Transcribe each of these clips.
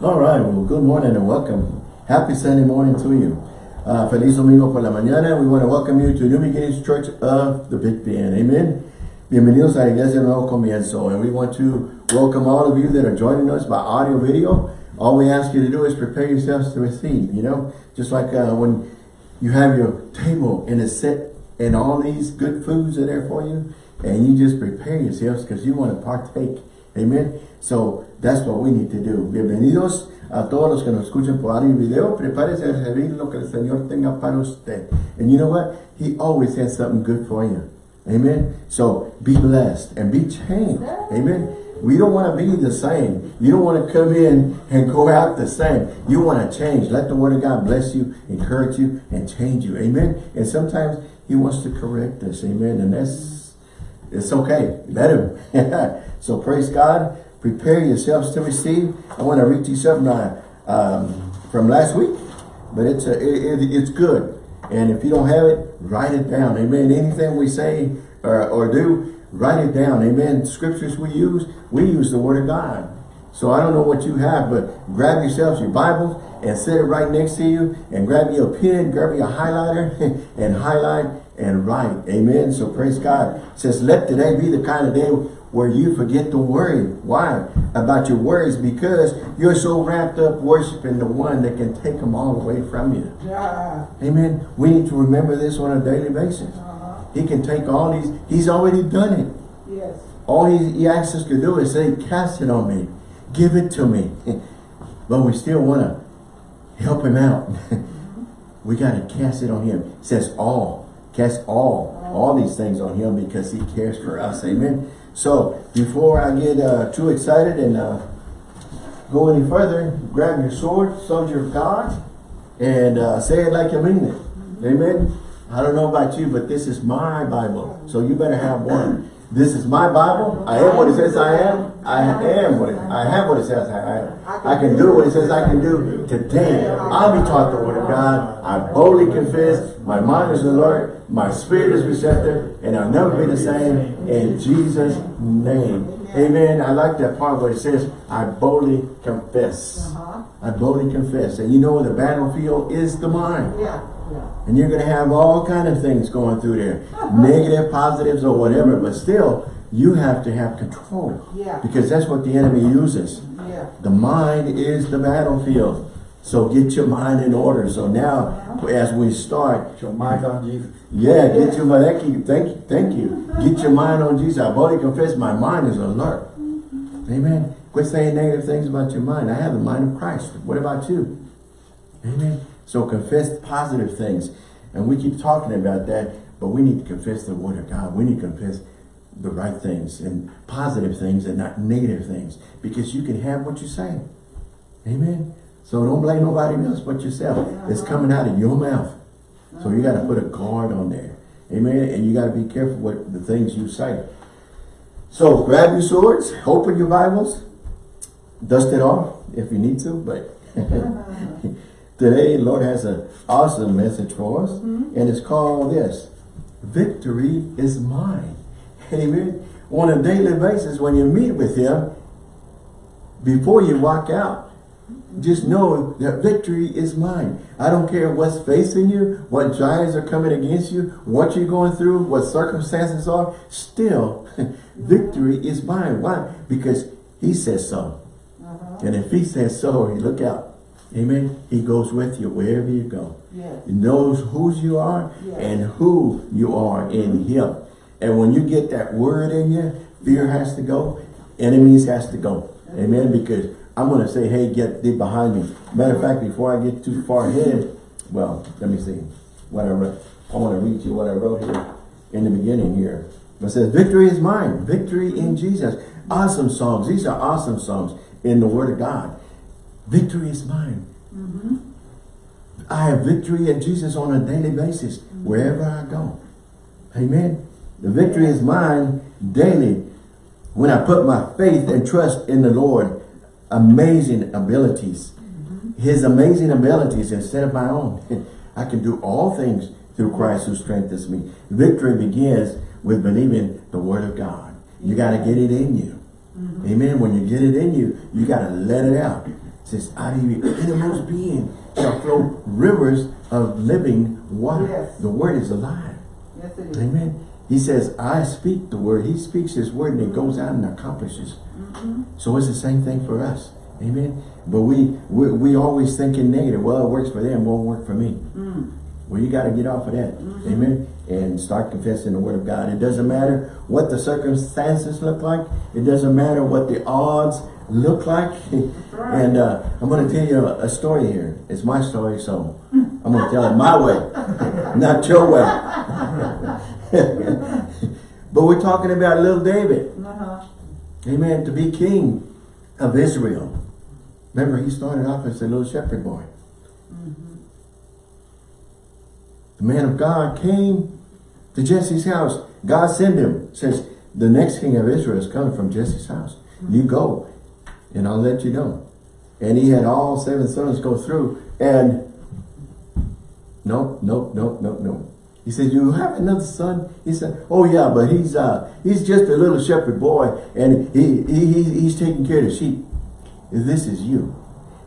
All right, well, good morning and welcome. Happy Sunday morning to you. Uh, Feliz Domingo por la mañana. We want to welcome you to New Beginnings Church of the Big Bend. Amen. Bienvenidos a la Iglesia Nuevo Comienzo. And we want to welcome all of you that are joining us by audio video. All we ask you to do is prepare yourselves to receive, you know. Just like uh, when you have your table and it's set and all these good foods are there for you. And you just prepare yourselves because you want to partake. Amen. So that's what we need to do. Bienvenidos a todos los que nos escuchan por audio y video. Prepárese a recibir lo que el Señor tenga para usted. And you know what? He always has something good for you. Amen. So be blessed and be changed. Amen. We don't want to be the same. You don't want to come in and go out the same. You want to change. Let the word of God bless you, encourage you, and change you. Amen. And sometimes he wants to correct us. Amen. And that's, it's okay. Let him. so praise God. Prepare yourselves to receive. I want to read you something uh, um, from last week. But it's, a, it, it, it's good. And if you don't have it, write it down. Amen. Anything we say or, or do, write it down. Amen. Scriptures we use, we use the word of God. So I don't know what you have, but grab yourselves your Bibles and set it right next to you and grab your pen, grab your highlighter and highlight and write. Amen. So praise God. It says, let today be the kind of day where you forget to worry. Why? About your worries because you're so wrapped up worshiping the one that can take them all away from you. Yeah. Amen. We need to remember this on a daily basis. Uh -huh. He can take all these. He's already done it. Yes. All he, he asks us to do is say, cast it on me. Give it to me. but we still want to help him out. we got to cast it on him. It says all. Cast all. All these things on him because he cares for us. Amen. So before I get uh, too excited and uh, go any further, grab your sword, soldier of God, and uh, say it like you mean it. Amen. I don't know about you, but this is my Bible. So you better have one. This is my Bible. I am what it says I am. I am what it, I have what it says I am. I can do what it says I can do. Today, I'll be taught the word of God. I boldly confess. My mind is alert. My spirit is receptive. And I'll never be the same. In Jesus' name. Amen. I like that part where it says, I boldly confess. Uh. I boldly confess. And you know the battlefield is the mind. Yeah. Yeah. And you're going to have all kind of things going through there. Negative, positives, or whatever. But still, you have to have control. Yeah. Because that's what the enemy uses. Yeah. The mind is the battlefield. So get your mind in order. So now, as we start, Get your mind on Jesus. yeah, get your mind. Thank you, thank you, thank you. Get your mind on Jesus. I've already confessed my mind is alert. Mm-hmm. Amen. Quit saying negative things about your mind. I have the mind of Christ. What about you? Amen. So confess positive things. And we keep talking about that, but we need to confess the word of God. We need to confess the right things and positive things and not negative things. Because you can have what you say. Amen. So don't blame nobody else but yourself. It's coming out of your mouth. So you got to put a guard on there. Amen. And you got to be careful with the things you say. So grab your swords, open your Bibles, dust it off if you need to, but today Lord has an awesome message for us. Mm-hmm. And it's called this, Victory is Mine. Amen. On a daily basis, when you meet with him, before you walk out, just know that victory is mine. I don't care what's facing you, what giants are coming against you, what you're going through, what circumstances are, still, victory is mine. Why? Because he says so. Uh-huh. And if he says so, look out. Amen. He goes with you wherever you go. Yes. He knows whose you are Yes. and who you are in him. And when you get that word in you, fear has to go, enemies has to go. Amen. Because I'm going to say, hey, get thee behind me. Matter of fact, before I get too far ahead, well, let me see what I wrote. I want to read you what I wrote here in the beginning here. It says, victory is mine. Victory in Jesus. Awesome songs. These are awesome songs in the word of God. Victory is mine. Mm-hmm. I have victory in Jesus on a daily basis, mm-hmm. wherever I go. Amen. The victory is mine daily when I put my faith and trust in the Lord. Amazing abilities. Mm-hmm. His amazing abilities instead of my own. I can do all things through Christ who strengthens me. Victory begins with believing the word of God. You got to get it in you. Amen. When you get it in you, you got to let it out. Says, out of your innermost being shall flow rivers of living water. Yes. The word is alive. Yes, it is. Amen. He says, I speak the word. He speaks his word and it goes out and accomplishes. Mm-hmm. So it's the same thing for us. Amen. But we, we, we always thinking negative. Well, it works for them, won't work for me. Mm. Well, you got to get off of that. Mm-hmm. Amen. And start confessing the word of God. It doesn't matter what the circumstances look like. It doesn't matter what the odds look like. right. and uh, I'm going to tell you a, a story here. It's my story, so I'm going to tell it my way, not your way. but we're talking about little David. Uh-huh. Amen. To be king of Israel. Remember, he started off as a little shepherd boy. The man of God came to Jesse's house. God sent him. Says, the next king of Israel is coming from Jesse's house. You go, and I'll let you know. And he had all seven sons go through. And nope, nope, nope, nope, nope. He said, you have another son? He said, oh yeah, but he's uh he's just a little shepherd boy and he, he, he he's taking care of the sheep. This is you.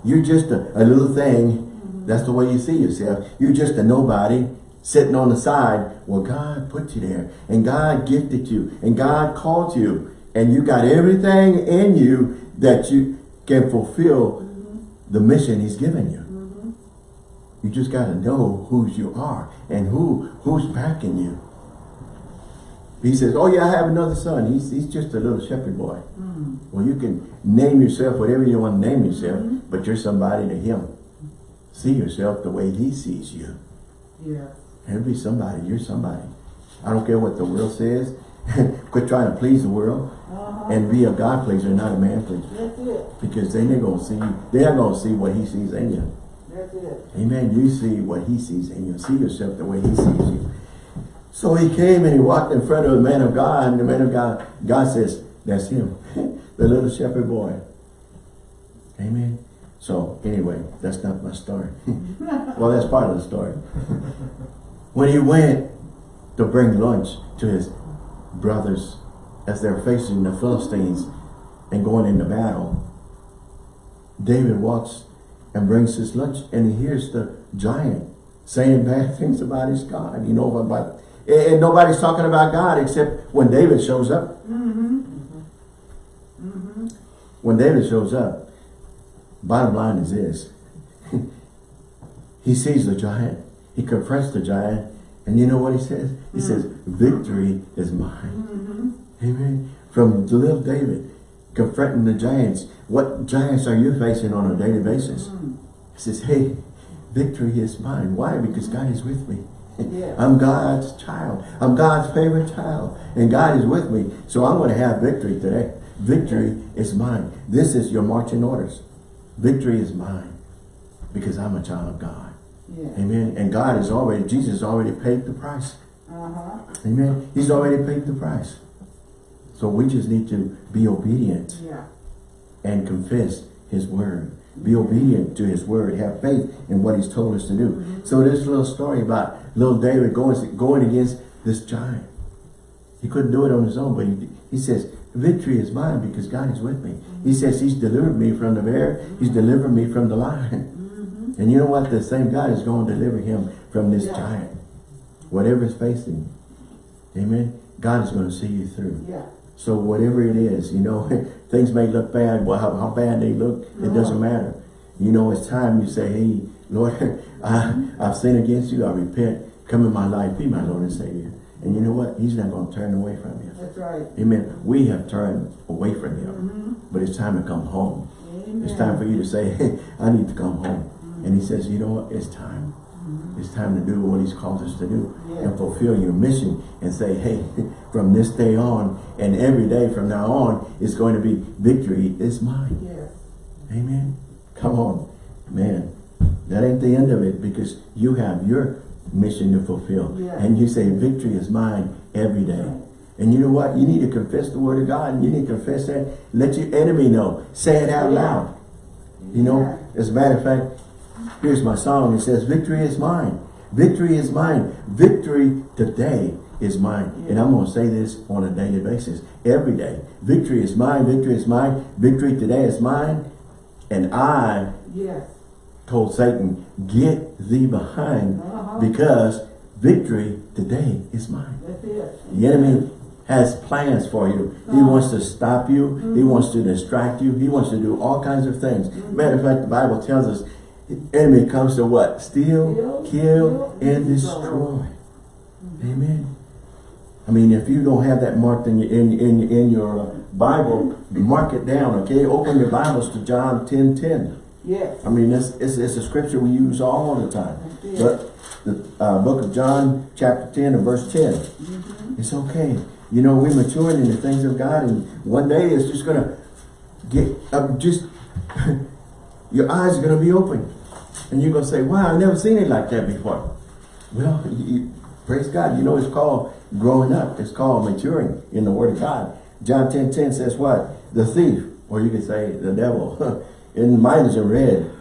You're just a, a little thing. That's the way you see yourself. You're just a nobody sitting on the side. Well, God put you there and God gifted you and God called you and you got everything in you that you can fulfill the mission he's given you. You just got to know whose you are and who who's backing you. He says, oh yeah, I have another son. He's, he's just a little shepherd boy. Mm. Well, you can name yourself whatever you want to name yourself, mm-hmm. but you're somebody to him. See yourself the way he sees you. Yeah. Every somebody. You're somebody. I don't care what the world says. Quit trying to please the world Uh-huh. and be a God pleaser, not a man pleaser. That's it. Because then they're going to see, they're to see what he sees in you. That's it. Amen. You see what he sees in you. See yourself the way he sees you. So he came and he walked in front of the man of God, and the man of God, God says, that's him. the little shepherd boy. Amen. So anyway, that's not my story. well, that's part of the story. when he went to bring lunch to his brothers as they're facing the Philistines and going into battle, David walks and brings his lunch and he hears the giant saying bad things about his God. You know, about and nobody's talking about God except when David shows up. Mm-hmm. Mm-hmm. When David shows up, bottom line is this. he sees the giant. He confronts the giant. And you know what he says? He mm. says, victory is mine. Mm-hmm. Amen. From little David, confronting the giants. What giants are you facing on a daily basis? Mm. He says, hey, victory is mine. Why? Because God is with me. Yeah. I'm God's child. I'm God's favorite child. And God is with me. So I'm going to have victory today. Victory is mine. This is your marching orders. Victory is mine. Because I'm a child of God. Yeah. Amen. And God has already, Jesus already paid the price. Uh-huh. Amen. He's already paid the price. So we just need to be obedient Yeah. and confess his word. Be obedient to his word. Have faith in what he's told us to do. Mm-hmm. So there's this little story about little David going, going against this giant. He couldn't do it on his own, but he, he says, victory is mine because God is with me. Mm-hmm. He says he's delivered me from the bear. He's mm-hmm. delivered me from the lion. And you know what? The same God is going to deliver him from this Yeah. giant. Whatever is facing. you. Amen. God is going to see you through. Yeah. So whatever it is, you know, things may look bad. Well, how, how bad they look, it uh-huh. doesn't matter. You know, it's time you say, hey, Lord, I, I've sinned against you. I repent. Come in my life. Be my Lord and Savior. And you know what? He's not going to turn away from you. That's right. Amen. We have turned away from him. Mm-hmm. But it's time to come home. Amen. It's time for you to say, hey, I need to come home. And he says, you know what? It's time. It's time to do what he's called us to do Yeah. and fulfill your mission and say, hey, from this day on and every day from now on, it's going to be victory is mine. Yes. Amen. Come on, man. That ain't the end of it because you have your mission to fulfill. Yeah. And you say, victory is mine every day. And you know what? You need to confess the word of God and you need to confess that. Let your enemy know. Say it out Yeah. loud. You know, as a matter of fact, here's my song. It says, victory is mine. Victory is mine. Victory today is mine. And I'm going to say this on a daily basis, every day. Victory is mine. Victory is mine. Victory today is mine. And I Yes. told Satan, get thee behind Uh-huh. because victory today is mine. The enemy has plans for you. He Uh-huh. wants to stop you. He wants to distract you. He wants to do all kinds of things. Matter of fact, the Bible tells us the enemy comes to what? Steal, kill, and destroy. Amen. I mean, if you don't have that marked in your, in, in, in your Bible, mark it down, okay? Open your Bibles to John 10, 10. Yes. I mean, it's, it's, it's a scripture we use all the time. But the uh, book of John, chapter 10 and verse 10. Mm-hmm. It's okay. You know, we're maturing in the things of God and one day it's just going to get, uh, just, your eyes are going to be open. And you're going to say, wow, I've never seen it like that before. Well, you, you- praise God. You know, it's called growing up. It's called maturing in the word of God. John 10, 10 says what? The thief, or you could say the devil, in mine is in red,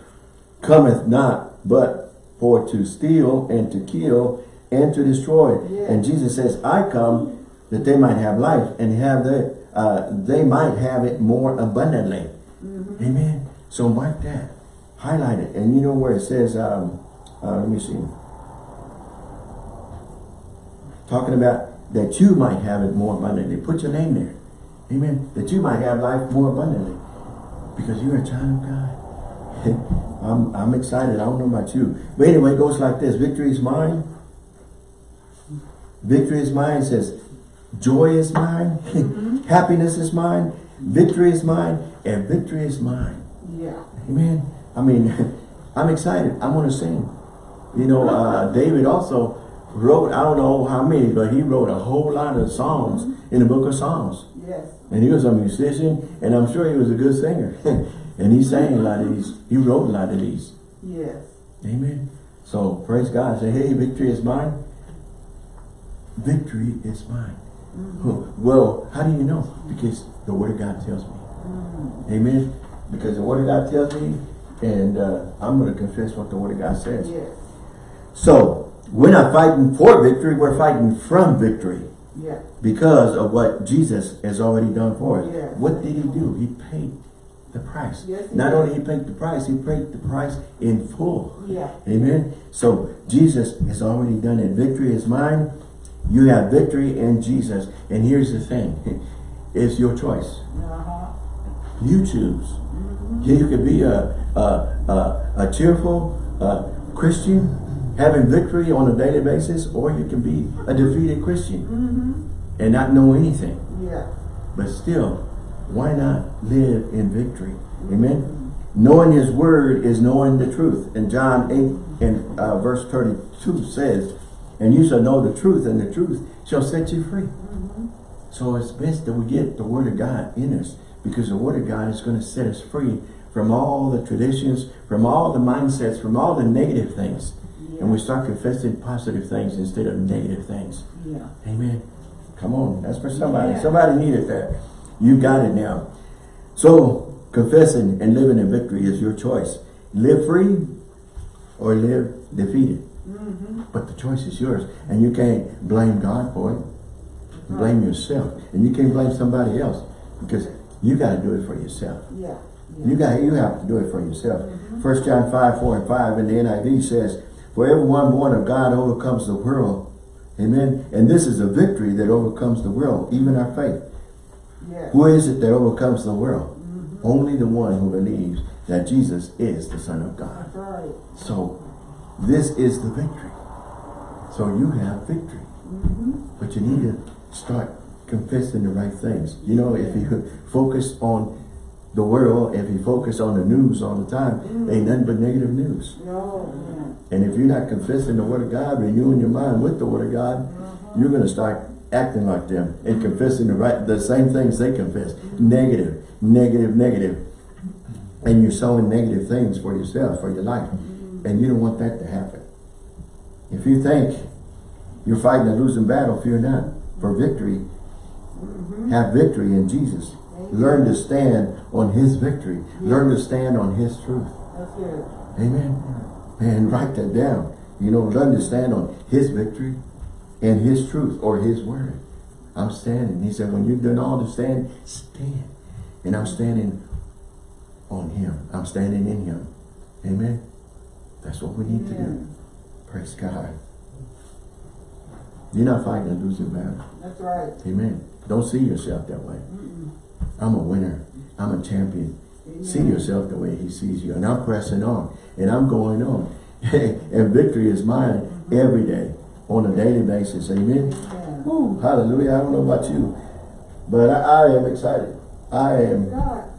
cometh not but for to steal and to kill and to destroy. Yeah. And Jesus says, I come that they might have life and have the, uh, they might have it more abundantly. Amen. So mark that. Highlight it. And you know where it says, um, uh, let me see. Talking about that you might have it more abundantly. Put your name there. Amen. That you might have life more abundantly. Because you're a child of God. I'm, I'm excited. I don't know about you. But anyway, it goes like this. Victory is mine. Victory is mine. It says, joy is mine. Happiness is mine. Victory is mine. And victory is mine. Yeah. Amen. I mean, I'm excited. I want to sing. You know, uh, David also wrote, I don't know how many, but he wrote a whole lot of songs mm-hmm. in the book of Psalms. Yes. And he was a musician, and I'm sure he was a good singer. and he sang a lot of these. He wrote a lot of these. Yes. Amen. So praise God. Say, hey, victory is mine. Victory is mine. Mm-hmm. Well, how do you know? Because the Word of God tells me. Mm-hmm. Amen. Because the Word of God tells me, and uh, I'm going to confess what the Word of God says. Yes. So, we're not fighting for victory, we're fighting from victory. Yeah. Because of what Jesus has already done for us. Yes. What did he do? He paid the price. Yes, Not did. only he paid the price, he paid the price in full. Yeah. Amen. So Jesus has already done it. Victory is mine. You have victory in Jesus. And here's the thing. It's your choice. Uh-huh. You choose. You could be a, a, a, a cheerful uh, Christian, having victory on a daily basis, or you can be a defeated Christian Mm-hmm. and not know anything. Yeah. But still, why not live in victory? Amen. Knowing his word is knowing the truth. And John 8 and uh, verse 32 says, And you shall know the truth, and the truth shall set you free. So it's best that we get the word of God in us because the word of God is going to set us free from all the traditions, from all the mindsets, from all the negative things. Yeah. And we start confessing positive things instead of negative things. Yeah. Amen. Come on, that's for somebody. Yeah. Somebody needed that. You got it now. So, confessing and living in victory is your choice. Live free or live defeated. Mm-hmm. But the choice is yours. And you can't blame God for it. Blame yourself. And you can't blame somebody else. Because you got to do it for yourself. Yeah. You got you have to do it for yourself. Mm-hmm. First John 5, 4 and 5 in the NIV says, For everyone born of God overcomes the world. Amen. And this is a victory that overcomes the world, even our faith. Yeah. Who is it that overcomes the world? Mm-hmm. Only the one who believes that Jesus is the Son of God. That's right. So this is the victory. So you have victory. Mm-hmm. But you need to start confessing the right things. You know, if you focus on the world, if you focus on the news all the time, mm. ain't nothing but negative news. No. Yeah. And if you're not confessing the word of God, renewing your mind with the word of God, uh-huh. you're going to start acting like them and confessing the right, the same things they confess. Negative, negative, negative. And you're sowing negative things for yourself, for your life. Mm-hmm. And you don't want that to happen. If you think you're fighting a losing battle, fear not. For victory, have victory in Jesus. Learn to stand on his victory. Learn to stand on his truth. Amen. And write that down. You know, learn to stand on his victory and his truth or his word. I'm standing. He said, when you've done all to stand, stand. And I'm standing on him. I'm standing in him. Amen. That's what we need to do. Praise God. You're not fighting a losing battle. That's right. Amen. Don't see yourself that way. Mm-mm. I'm a winner. I'm a champion. Amen. See yourself the way he sees you. And I'm pressing on. And I'm going on. and victory is mine every day on a daily basis. Amen. Amen. Woo, hallelujah. I don't know about you. But I, I am excited. I am God.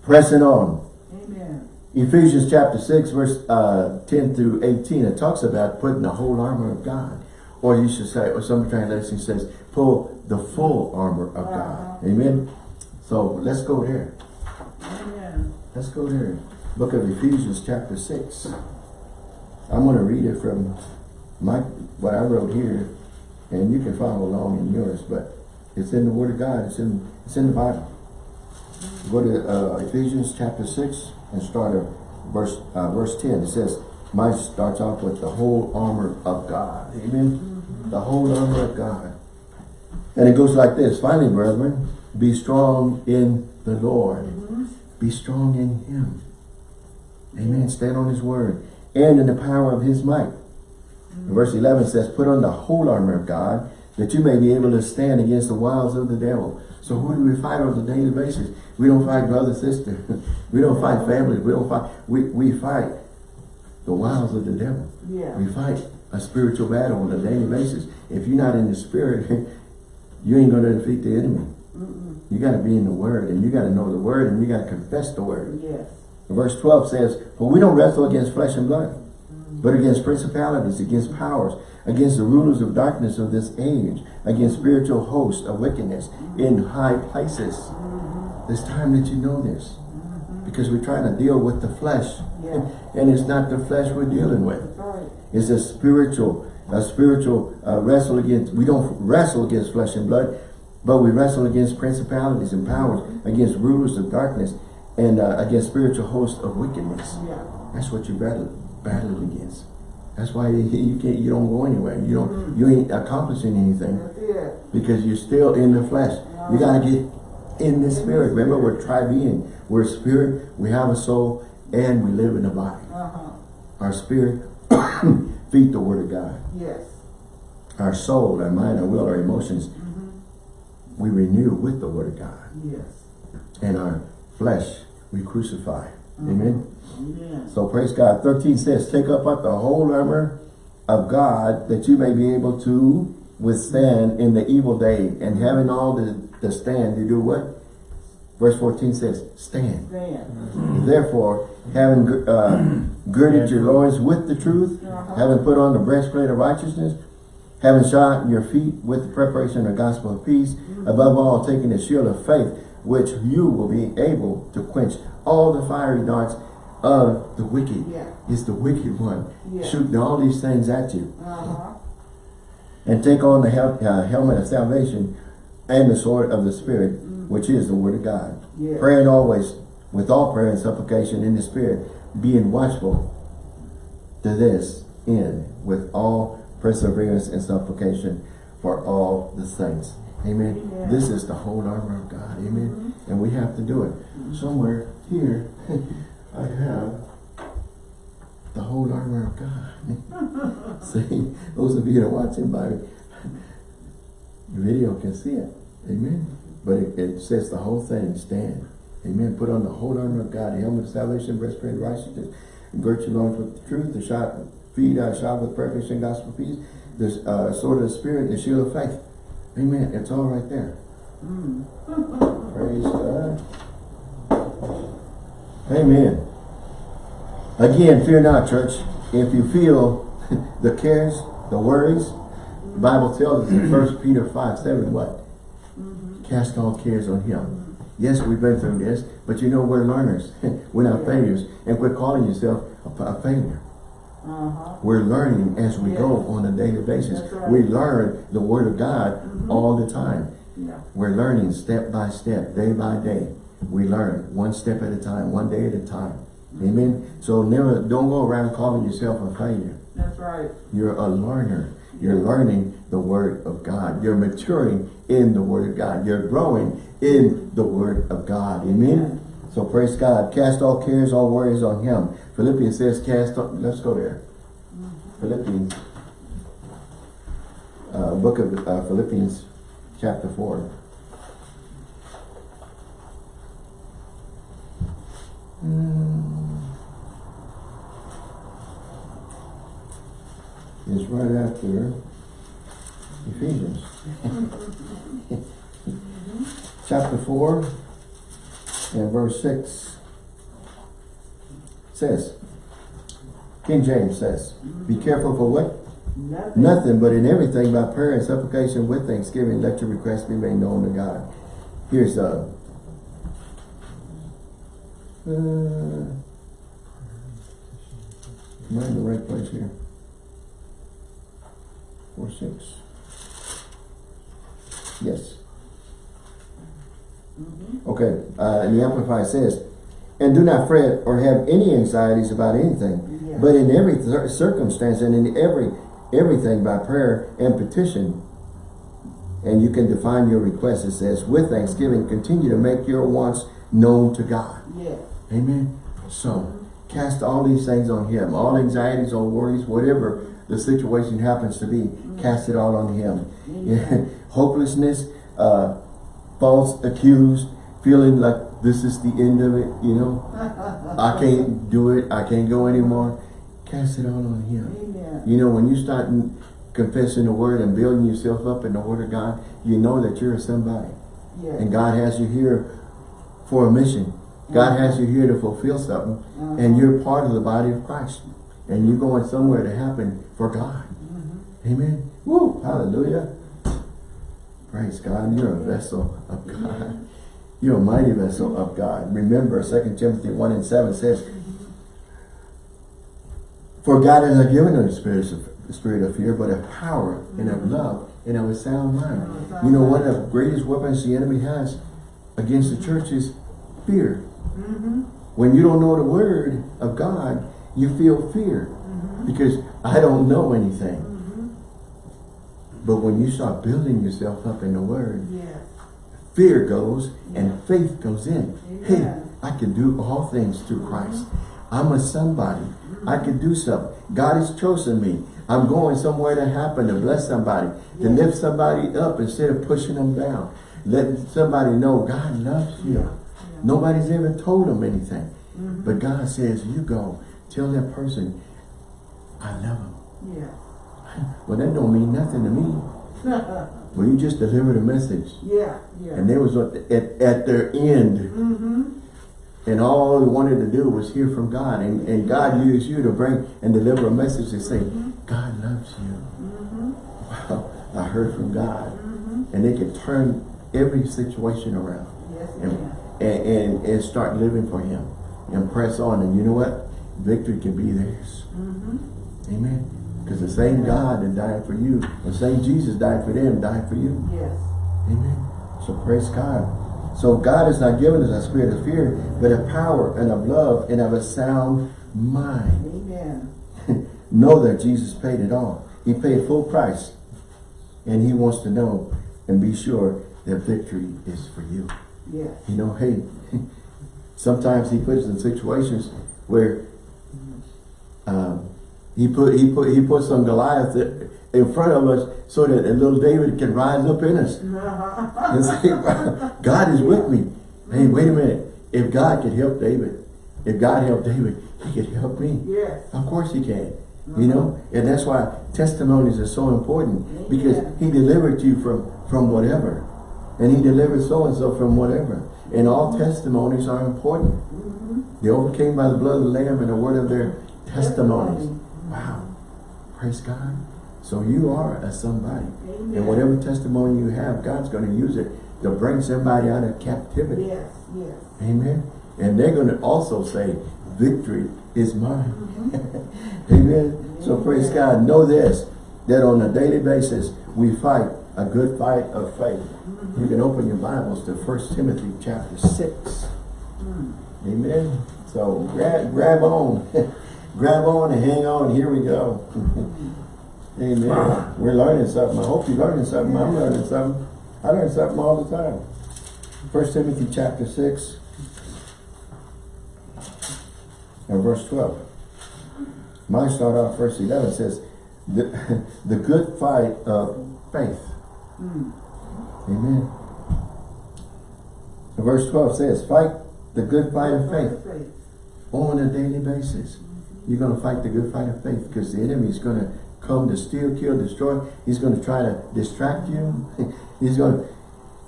pressing on. Amen. Ephesians chapter 6 verse uh, 10 through 18 it talks about putting the whole armor of God or you should say or some translation says pull the full armor of God Uh-huh. amen so let's go there Amen. let's go there book of Ephesians chapter 6 I'm going to read it from my what I wrote here and you can follow along in yours but it's in the word of God it's in it's in the Bible Go to uh, Ephesians chapter 6 and start at verse, uh, verse 10. It says, mine starts off with the whole armor of God. Amen? The whole armor of God. And it goes like this. Finally, brethren, be strong in the Lord. Be strong in Him. Amen. Stand on His word. And in the power of His might. Verse 11 says, put on the whole armor of God that you may be able to stand against the wiles of the devil. So who do we fight on a daily basis? We don't fight brother, sister. we don't fight family. We don't fight. We, we fight the wiles of the devil. Yeah. We fight a spiritual battle on a daily basis. If you're not in the spirit, you ain't going to defeat the enemy. Mm-mm. You got to be in the word and you got to know the word and you got to confess the word. Yes. Verse 12 says, For we don't wrestle against flesh and blood, mm-hmm. but against principalities, against powers, against the rulers of darkness of this age, against spiritual hosts of wickedness in high places. Mm-hmm. It's time that you know this. Mm-hmm. Because we're trying to deal with the flesh. And it's not the flesh we're dealing with. Right. It's a spiritual, a spiritual uh, wrestle against, we don't wrestle against flesh and blood, but we wrestle against principalities and powers, against rulers of darkness, and uh, against spiritual hosts of wickedness. Yeah. That's what you battle battling against. That's why you, can't, you don't go anywhere. You don't, you ain't accomplishing anything because you're still in the flesh. You gotta get in the spirit. Remember, we're tri-being. We're spirit, we have a soul, and we live in a body. Uh-huh. Our spirit feed the word of God. Yes. Our soul, our mind, our will, our emotions, Mm-hmm. we renew with the word of God. Yes. And our flesh, we crucify. Amen. Amen. So praise God. 13 says, take up the whole armor of God that you may be able to withstand in the evil day. And having all the, the stand, you do what? Verse 14 says, stand. Stand. Therefore, having uh, girded your loins with the truth, Uh-huh. having put on the breastplate of righteousness, having shod your feet with the preparation of the gospel of peace, above all, taking the shield of faith, which you will be able to quench all the fiery darts of the wicked. Yeah. It's the wicked one Yeah. shooting all these things at you. Uh-huh. And take on the hel uh, helmet of salvation and the sword of the Spirit, which is the word of God. Yeah. Praying always with all prayer and supplication in the Spirit, being watchful to this end with all perseverance and supplication for all the saints. Amen. Amen. This is the whole armor of God. Amen. Mm-hmm. And we have to do it. Mm-hmm. Somewhere here, I have the whole armor of God. See, those of you that are watching by video can see it. Amen. But it, it says the whole thing, stand. Amen. Put on the whole armor of God, the helmet of salvation, breastplate of righteousness, and girt your loins with the truth, the shot, feet are shot with perfect and gospel peace, the uh, sword of the spirit, the shield of faith. Amen. It's all right there. Praise God. Amen. Again, fear not, church. If you feel the cares, the worries, the Bible tells us in 1 Peter 5, 7, what? Cast all cares on him. Yes, we've been through this, but you know we're learners. we're not failures. And quit calling yourself a, a failure. Uh-huh. We're learning as we go on a daily basis. Right. We learn the Word of God all the time. Yeah. We're learning step by step, day by day. We learn one step at a time, one day at a time. Amen. So never don't go around calling yourself a failure. That's right. You're a learner. You're learning the Word of God. You're maturing in the Word of God. You're growing in the Word of God. Amen. So praise God. Cast all cares, all worries on him. Philippians says cast, all- let's go there. Philippians. Uh, book of uh, Philippians chapter 4. Hmm. It's right after Ephesians. chapter 4 and verse 6 says, King James says, be careful for what? Nothing. Nothing, but in everything by prayer and supplication with thanksgiving, let your requests be made known to God. Here's uh, uh am I in the right place here? Four six. Yes. Okay, uh, and the Amplified says, and do not fret or have any anxieties about anything, Yeah. but in every cir- circumstance and in every everything by prayer and petition. And you can define your request. It says, with thanksgiving, continue to make your wants known to God. Yes. Amen. So cast all these things on him. All anxieties, all worries, whatever the situation happens to be, cast it all on him. Hopelessness, uh, false accused, feeling like this is the end of it, you know. I can't do it. I can't go anymore. Cast it all on him. Amen. You know, when you start confessing the word and building yourself up in the word of God, you know that you're somebody. Yes. And God has you here for a mission. God has you here to fulfill something. Uh-huh. And you're part of the body of Christ. And you're going somewhere to happen for God. Mm-hmm. Amen. Woo! Hallelujah. Praise God. You're a vessel of God. You're a mighty vessel of God. Remember, 2 Timothy 1 and 7 says, For God has not given us a spirit of, spirit of fear, but of power and of love and of a sound mind. You know, one of the greatest weapons the enemy has against the church is fear. Mm-hmm. When you don't know the word of God, you feel fear mm-hmm. because I don't know anything. Mm-hmm. But when you start building yourself up in the word, Yes. fear goes and faith goes in. Hey, I can do all things through mm-hmm. Christ. I'm a somebody. I can do something. God has chosen me. I'm going somewhere to happen to bless somebody, to Yeah. lift somebody up instead of pushing them down. Let somebody know God loves you. Nobody's ever told them anything. Mm-hmm. But God says, you go, tell that person, I love him. Yeah. Well, that don't mean nothing to me. Well, you just delivered a message. yeah. Yeah. And they was at, at, at their end. Mm-hmm. And all they wanted to do was hear from God. And, and God used you to bring and deliver a message to say, God loves you. Mm -hmm. Wow, I heard from God. And they can turn every situation around Yes. and, and, and, and start living for Him and press on. And you know what? Victory can be theirs. Mm-hmm. Amen. Because the same God that died for you, the same Jesus died for them, died for you. Yes. Amen. So praise God. So God has not given us a spirit of fear, but of power and of love and of a sound mind. Amen. know that Jesus paid it all. He paid full price. And he wants to know and be sure that victory is for you. Yes. You know, hey, sometimes he puts us in situations where um, he put he put he put some Goliath in front of us so that a little David can rise up in us. And say, God is with me. Hey, wait a minute. If God could help David, if God helped David, he could help me. Yes. Of course he can. You know? Mm-hmm. And that's why testimonies are so important. Because he delivered you from, from whatever. And he delivered so-and-so from whatever. And all mm-hmm. testimonies are important. Mm-hmm. They overcame by the blood of the Lamb and the word of their testimonies. Wow. Praise God. So you are a somebody. Amen. And whatever testimony you have, God's going to use it to bring somebody out of captivity. Yes. Yes. Amen. And they're going to also say, victory is mine. Mm-hmm. Amen. So praise Amen. God. Know this, that on a daily basis, we fight a good fight of faith. You can open your Bibles to 1 Timothy chapter 6. Mm. Amen. So grab, grab on. grab on and hang on. Here we go. Amen. We're learning something. I hope you're learning something. I'm learning something. I learn something all the time. First Timothy chapter 6. and verse 12. Mine start off verse 11 says, the, the good fight of faith. Mm. Amen. Verse 12 says, fight the good fight of faith Faith. on a daily basis. You're going to fight the good fight of faith because the enemy is going to come to steal, kill, destroy. He's going to try to distract you. He's going to,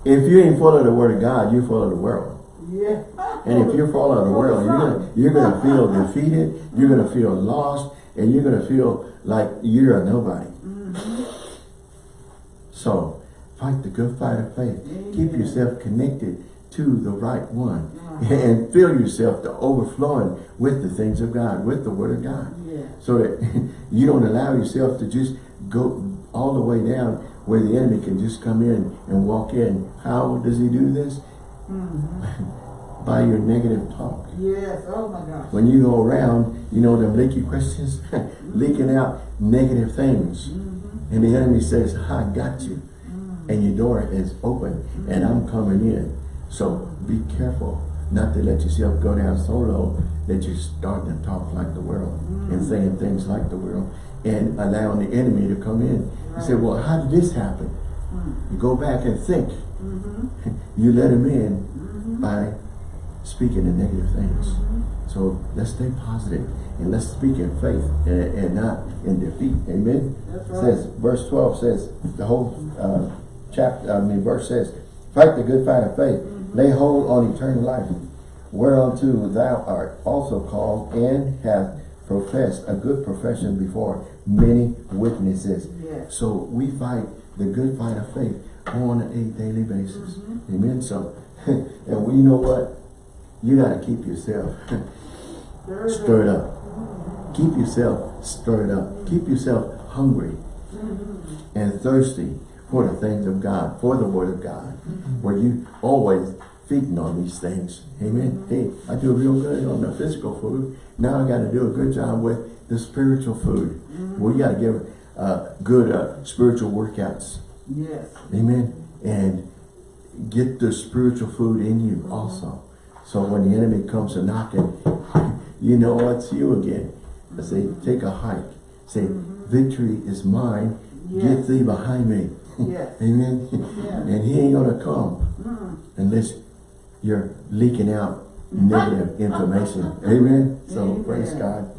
if you ain't follow the word of God, you follow the world. Yeah. And if you follow the world, you're gonna you're gonna feel defeated, you're gonna feel lost, and you're gonna feel like you're a nobody. So fight the good fight of faith. Keep yourself connected to the right one. And fill yourself to overflowing with the things of God, with the word of God. Yeah. So that you don't allow yourself to just go all the way down where the enemy can just come in and walk in. How does he do this? Mm-hmm. By your negative talk. Yes. Oh my gosh. When you go around, you know, them leaky questions, leaking out negative things. Mm-hmm. And the enemy says, I got you. And your door is open and I'm coming in. So be careful not to let yourself go down so low that you start to talk like the world and mm. saying things like the world and allowing the enemy to come in. You say, well, how did this happen? Mm. You go back and think. Mm-hmm. You let him in mm-hmm. by speaking the negative things. Mm-hmm. So let's stay positive and let's speak in faith and, and not in defeat. Amen. Right. Says verse 12 says the whole uh, chapter, I mean verse says, fight the good fight of faith, mm. Lay hold on eternal life, whereunto thou art also called and have professed a good profession before many witnesses. So we fight the good fight of faith on a daily basis. Mm-hmm. Amen. So, and we know what? You got to keep yourself stirred up. Mm-hmm. Keep yourself stirred up. Keep yourself hungry mm-hmm. and thirsty for the things of God, for the word of God. Where you always feeding on these things. Amen. Hey, I do real good on the physical food. Now I got to do a good job with the spiritual food. We got to give uh, good uh, spiritual workouts. Yes. Amen. And get the spiritual food in you also. So when the enemy comes a knocking, you know it's you again. I say, take a hike. Say, victory is mine. Get thee behind me. Yes. Amen. Yeah. And he ain't gonna come Mm. unless you're leaking out negative information. Amen. So Amen. praise God.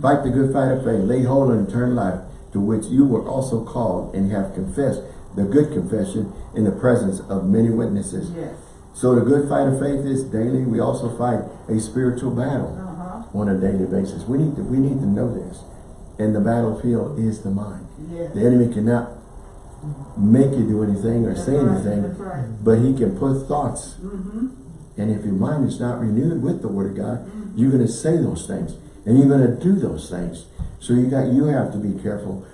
Fight the good fight of faith. Lay hold on eternal life to which you were also called and have confessed the good confession in the presence of many witnesses. Yes. So the good fight of faith is daily. We also fight a spiritual battle Uh-huh. on a daily basis. We need to we need to know this. And the battlefield is the mind. Yes. The enemy cannot make you do anything or That's say right, anything, right. but he can put thoughts. Mm-hmm. And if your mind is not renewed with the word of God, you're going to say those things and you're going to do those things. So you got you have to be careful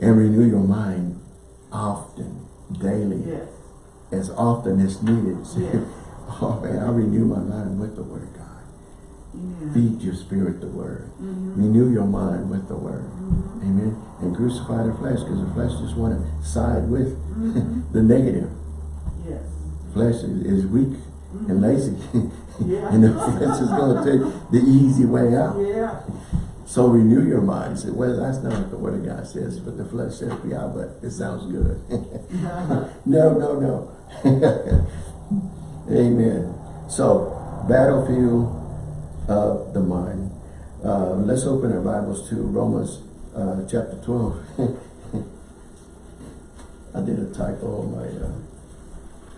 and renew your mind often, daily, Yes. as often as needed. Yes. oh man, I renew my mind with the word of God. Yeah. Feed your spirit the word. Mm-hmm. Renew your mind with the word. Amen. And crucify the flesh because the flesh just want to side with Mm-hmm. the negative. Yes. Flesh is, is weak and lazy. Yeah. and the flesh is going to take the easy way out. Yeah. So renew your mind. Say, well, that's not what the word of God says, but the flesh says, yeah, but it sounds good. no, no, no. Amen. So, battlefield of the mind. Uh, let's open our Bibles to Romans uh, chapter 12. I did a typo on my, uh,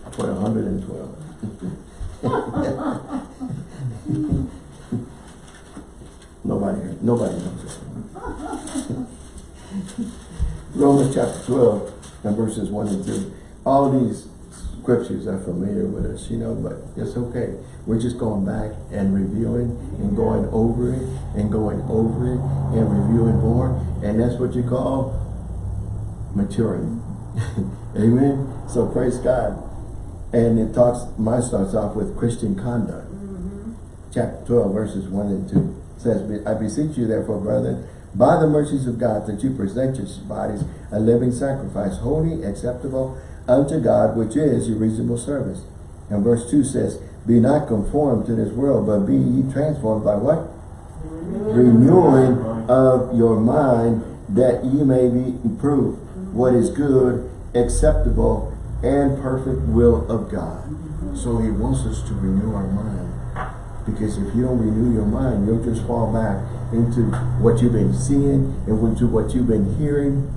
I put 112. nobody, nobody knows this. Romans chapter 12 and verses 1 and 2. All these scriptures are familiar with us, you know, but it's okay. We're just going back and reviewing and going over it and going over it and reviewing more. And that's what you call maturing. Amen. So praise God. And it talks, mine starts off with Christian conduct. Mm-hmm. Chapter 12, verses 1 and 2 says, I beseech you therefore, brethren, by the mercies of God, that you present your bodies a living sacrifice, holy, acceptable unto God, which is your reasonable service. And verse 2 says, Be not conformed to this world, but be ye transformed by what? renewing of your mind that you may be improved what is good, acceptable, and perfect will of God. So he wants us to renew our mind. Because if you don't renew your mind, you'll just fall back into what you've been seeing and into what you've been hearing.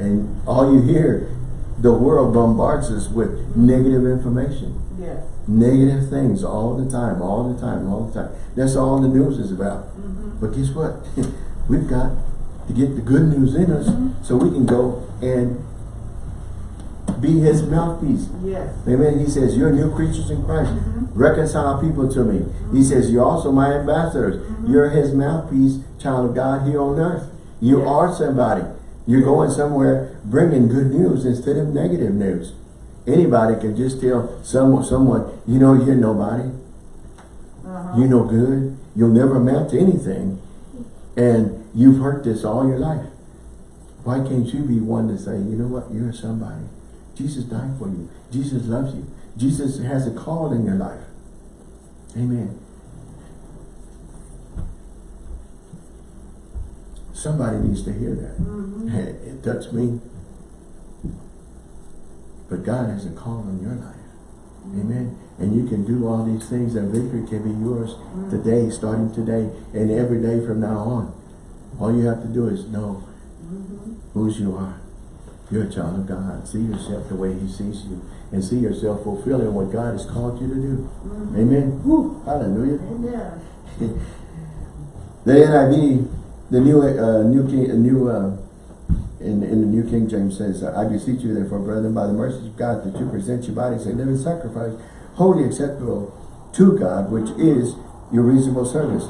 And all you hear, the world bombards us with negative information Yes. negative things all the time, all the time, all the time. That's all the news is about. Mm-hmm. But guess what? We've got to get the good news in us mm-hmm. so we can go and be his mouthpiece. Yes. Amen. He says, you're new creatures in Christ. Mm-hmm. Reconcile people to me. He says, you're also my ambassadors. You're his mouthpiece, child of God here on earth. You Yes. are somebody. You're going somewhere bringing good news instead of negative news. Anybody can just tell someone, someone, you know, you're nobody. Uh-huh. You're no good. You'll never amount to anything. And you've heard this all your life. Why can't you be one to say, you know what, you're somebody. Jesus died for you. Jesus loves you. Jesus has a call in your life. Amen. Somebody needs to hear that. Mhm. It, it touched me. But God has a call on your life. Mm-hmm. Amen. And you can do all these things and victory can be yours mm-hmm. today, starting today, and every day from now on. All you have to do is know mm-hmm. whose you are. You're a child of God. See yourself the way he sees you. And see yourself fulfilling what God has called you to do. Amen. Woo, hallelujah. Amen. The NIV, the new uh, new king, uh, new uh, in in the New King James says, "I beseech you, therefore, brethren, by the mercies of God, that you present your bodies a living sacrifice, holy acceptable to God, which is your reasonable service,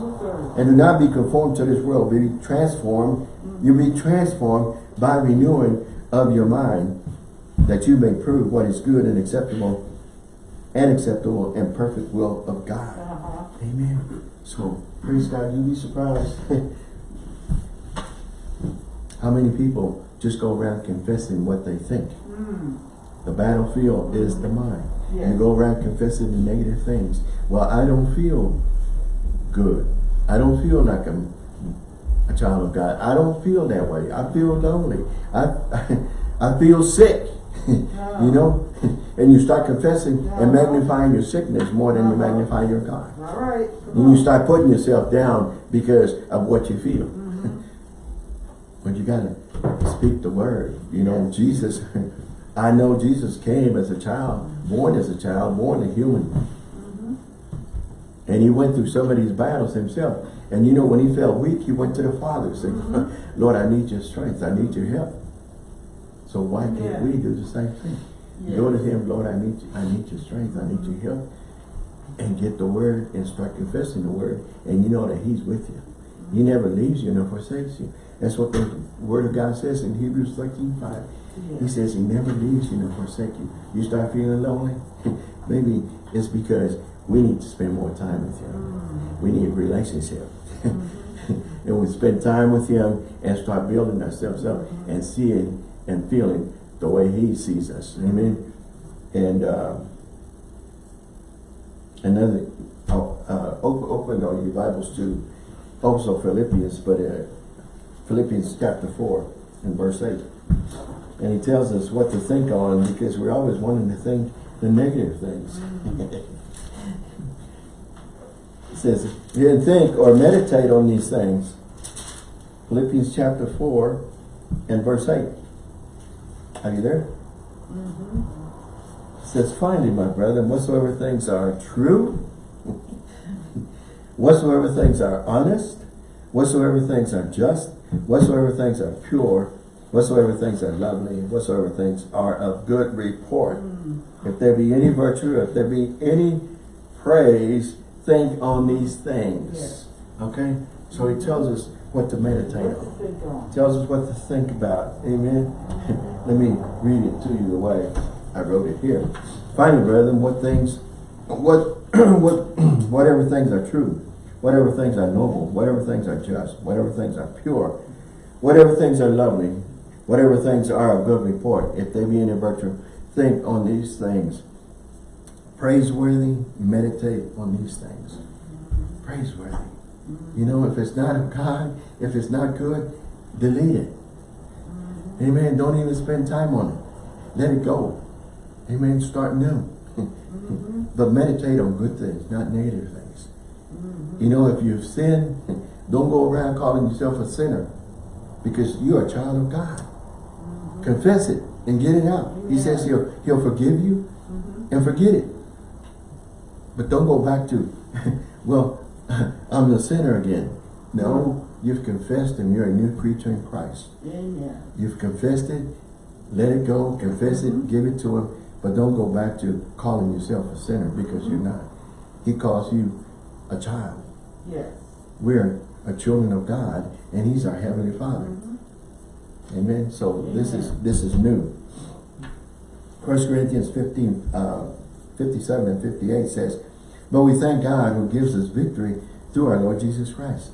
and do not be conformed to this world, be transformed. You be transformed by renewing of your mind, that you may prove what is good and acceptable, and acceptable and perfect will of God." Uh-huh. Amen. So, praise God, you'd be surprised how many people just go around confessing what they think. Mm. The battlefield is the mind. Yes. You go around confessing the negative things. Well, I don't feel good. I don't feel like I'm a child of God. I don't feel that way. I feel lonely. I I feel sick. you know? and you start confessing and magnifying your sickness more than you magnify your God. All right. And you start putting yourself down because of what you feel. Mm-hmm. But you gotta speak the word. You know, Jesus, I know Jesus came as a child, born as a child, born a human. Mm-hmm. And he went through some of these battles himself. And you know, when he felt weak, he went to the Father and said, Mm-hmm. Lord, I need your strength. I need your help. So why can't Yeah. we do the same thing? Yeah. Go to him, Lord, I need you. I need your strength. I need your help. And get the word and start confessing the word. And you know that he's with you. He never leaves you nor forsakes you. That's what the word of God says in Hebrews 13, 5. He says he never leaves you nor forsake you. You start feeling lonely, maybe it's because we need to spend more time with him. We need a relationship. and we spend time with him and start building ourselves up and seeing and feeling the way he sees us. Amen. And uh, another, oh, uh, open, open all your Bibles to also Philippians, but uh, Philippians chapter 4 and verse 8. And he tells us what to think on because we're always wanting to think the negative things. he says, you think or meditate on these things. Philippians chapter 4 and verse 8. Are you there? It says, finally, my brethren, whatsoever things are true, whatsoever things are honest, whatsoever things are just, whatsoever things are pure, whatsoever things are lovely, whatsoever things are of good report. Mm. If there be any virtue, if there be any praise, think on these things. Yes. Okay? So he tells us what to meditate What to on. on. Tells us what to think about. Amen. Let me read it to you the way I wrote it here. Finally, brethren, what things, what, what, whatever things are true, whatever things are noble, whatever things are just, whatever things are pure, whatever things are lovely, whatever things are of good report, if they be any virtue, think on these things. Praiseworthy, meditate on these things. Praiseworthy. You know, if it's not of God, if it's not good, delete it. Amen. Don't even spend time on it. Let it go. Amen. Start new. but meditate on good things, not negative things. You know, if you've sinned, don't go around calling yourself a sinner because you're a child of God. Confess it and get it out. He says he'll, he'll forgive you and forget it. But don't go back to, well, I'm the sinner again. No, you've confessed and you're a new creature in Christ. Amen. You've confessed it, let it go, confess it, mm-hmm. give it to him, but don't go back to calling yourself a sinner because you're not. He calls you a child. Yes. We're a children of God and he's our heavenly Father. Mm-hmm. Amen. So this is this is new. First Corinthians 15, uh, 57 and 58 says, But we thank God who gives us victory through our Lord Jesus Christ.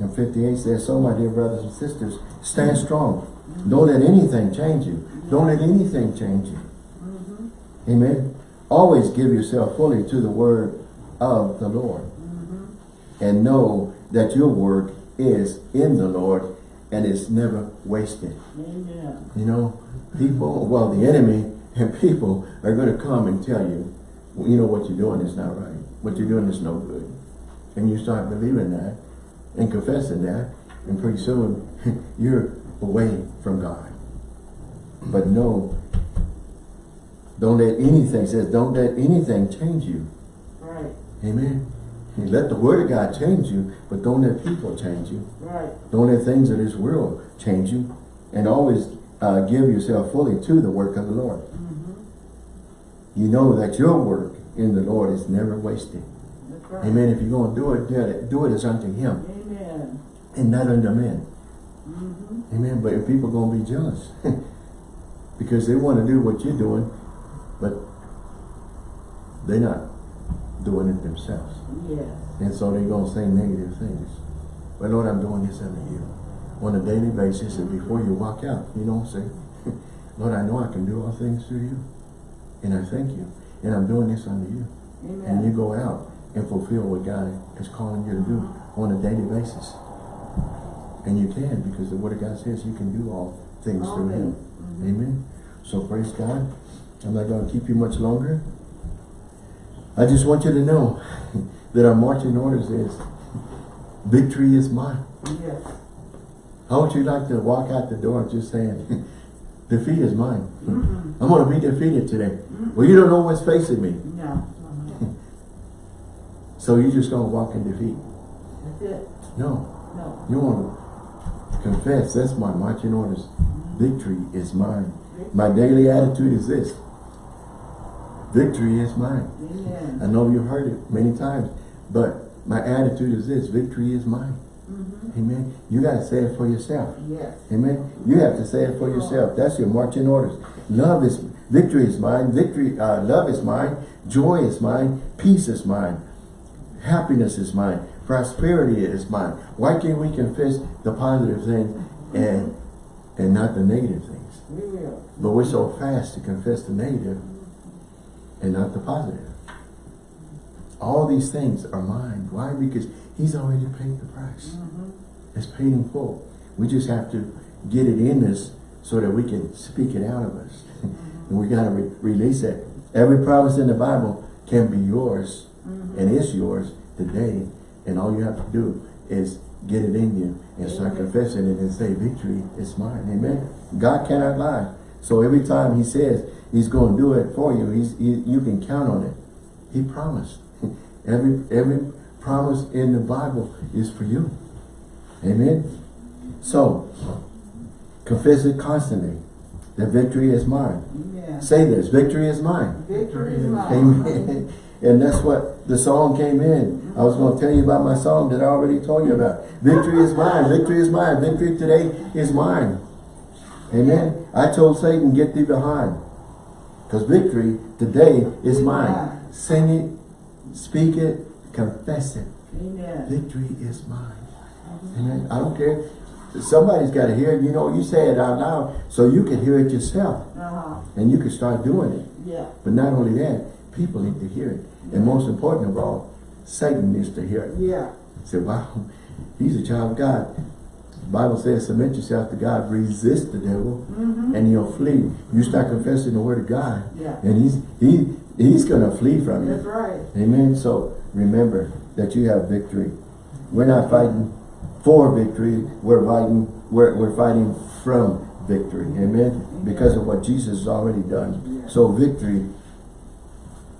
And 58 says, So my dear brothers and sisters, stand strong. Don't let anything change you. Don't let anything change you. Mm-hmm. Amen. Always give yourself fully to the word of the Lord. Mm-hmm. And know that your work is in the Lord and is never wasted. Amen. You know, people, well, the enemy and people are going to come and tell you, well, you know, what you're doing is not right. What you're doing is no good. And you start believing that and confessing that, and pretty soon you're away from God. But no, don't let anything, says, don't let anything change you. Amen. You let the word of God change you, but don't let people change you. Right. Don't let things of this world change you. And always uh, give yourself fully to the work of the Lord. Mm-hmm. You know that your work in the Lord is never wasted. Right. Amen. If you're going to do it, do it, do it as unto Him Amen. and not unto men. Mm-hmm. Amen. But if people going to be jealous because they want to do what you're doing, but they're not doing it themselves. Yes. And so they're going to say negative things. But Lord, I'm doing this unto you on a daily basis. And before you walk out, you don't say, Lord, I know I can do all things through you. And I thank you. And I'm doing this unto you. Amen. And you go out and fulfill what God is calling you to do on a daily basis. And you can because the word of God says you can do all things All through him. things. Mhm. Amen. So praise God. I'm not going to keep you much longer. I just want you to know that our marching orders is victory is mine. Yes. How would you like to walk out the door just saying, defeat is mine. Mm-mm. I'm going to be defeated today. Mm -hmm. Well, you don't know what's facing me. No. So you're just going to walk in defeat. That's it. No. No. You want to confess, that's my marching orders. Victory is mine. My daily attitude is this. Victory is mine. Amen. I know you've heard it many times, but my attitude is this, victory is mine. Mm-hmm. Amen. You got to say it for yourself. Yes. Amen. You have to say it for yourself. That's your marching orders. Love is, victory is mine. Victory, uh, love is mine. Joy is mine. Peace is mine. Happiness is mine. Prosperity is mine. Why can't we confess the positive things and, and not the negative things? Will. But we're so fast to confess the negative and not the positive. All these things are mine. Why? Because he's already paid the price. Mm-hmm. It's paid in full. We just have to get it in us so that we can speak it out of us. and we got to re release it. Every promise in the Bible can be yours and is yours today. And all you have to do is get it in you and start confessing it and say, victory is mine. Amen. God cannot lie. So every time he says he's going to do it for you, he's, he, you can count on it. He promised. every, every promise in the Bible is for you. Amen. So, confess it constantly. The victory is mine. Amen. Say this, victory is mine. Victory is mine. Amen. And that's what the song came in. I was going to tell you about my song that I already told you about. Victory is mine. Victory is mine. Victory today is mine. Amen. I told Satan, get thee behind. Because victory today is mine. Sing it, speak it, confess it. Amen. Victory is mine. Amen. I don't care. Somebody's got to hear it. You know, you say it out loud so you can hear it yourself. Uh-huh. And you can start doing it. Yeah. But not only that, people need to hear it. And most important of all, Satan needs to hear it. Yeah. Say, wow, he's a child of God. The Bible says, submit yourself to God, resist the devil, Mm-hmm. and he'll flee. You start confessing the word of God, Yeah. and he's he he's gonna flee from you. That's right. Amen. So remember that you have victory. We're not fighting for victory. We're fighting. We're we're fighting from victory. Amen. Because of what Jesus has already done. So victory.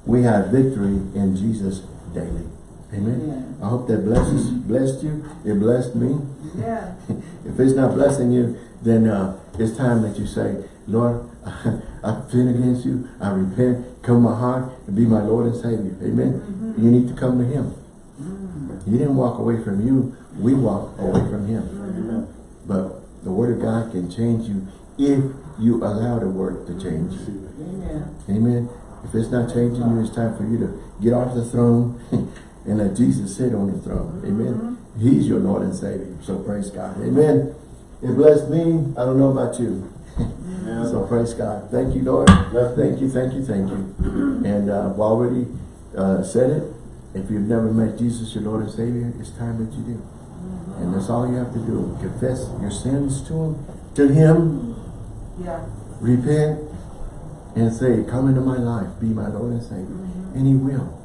We have victory in Jesus daily. Amen. I hope that blesses blessed you. It blessed me. Yeah. If it's not blessing you, then uh, it's time that you say, Lord, I sin against you. I repent. Come my heart and be my Lord and Savior. Amen. Mm-hmm. You need to come to Him. Mm. He didn't walk away from you. We walk away from Him. Mm-hmm. But the Word of God can change you if you allow the Word to change you. Amen. Amen. If it's not changing you, it's time for you to get off the throne and let Jesus sit on the throne. Amen. He's your Lord and Savior. So praise God. Amen. It blessed me. I don't know about you. So praise God. Thank you, Lord. Thank you, thank you, thank you. And uh, I've already uh, said it. If you've never met Jesus, your Lord and Savior, it's time that you do. And that's all you have to do. Confess your sins to Him, to Him, Yeah. repent, and say, come into my life, be my Lord and Savior. And He will.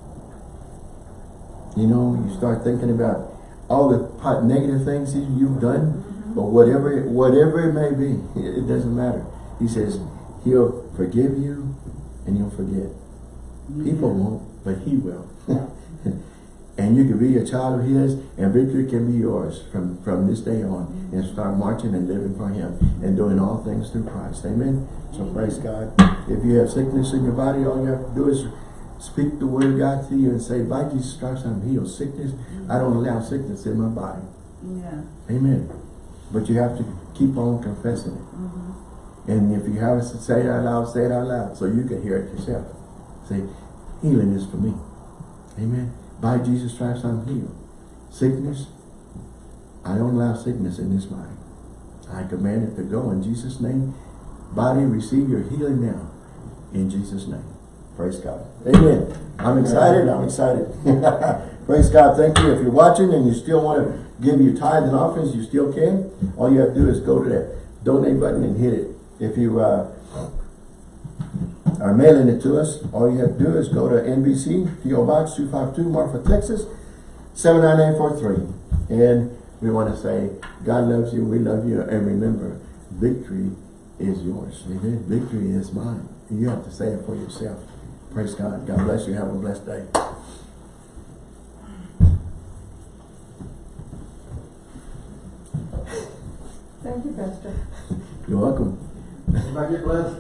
You know, you start thinking about all the pot negative things you- you've done, mm-hmm. but whatever whatever it may be, it it doesn't matter. He says He'll forgive you and He'll forget. Mm-hmm. People won't, but He will. and you can be a child of His, and victory can be yours from, from this day on, mm-hmm. and start marching and living for Him, and doing all things through Christ. Amen? So praise God. If you have sickness in your body, all you have to do is speak the word of God to you and say, by Jesus Christ, I'm healed. Sickness, I don't allow sickness in my body. Yeah. Amen. But you have to keep on confessing it. Mm-hmm. And if you have to say it out loud, say it out loud so you can hear it yourself. Say, healing is for me. Amen. By Jesus Christ, I'm healed. Sickness, I don't allow sickness in this body. I command it to go in Jesus' name. Body, receive your healing now. In Jesus' name. Praise God. Amen. I'm excited. I'm excited. Praise God. Thank you. If you're watching and you still want to give your tithes and offerings, you still can. All you have to do is go to that donate button and hit it. If you uh, are mailing it to us, all you have to do is go to NBC, PO Box 252, Marfa, Texas, 79843. And we want to say, God loves you, we love you, and remember, victory is yours. Amen. Victory is mine. You have to say it for yourself. Praise God. God bless you. Have a blessed day. Thank you, Pastor. You're welcome. Can I get blessed?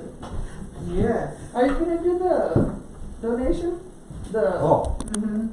Yes. Are you gonna do the donation? The, Oh, Mhm.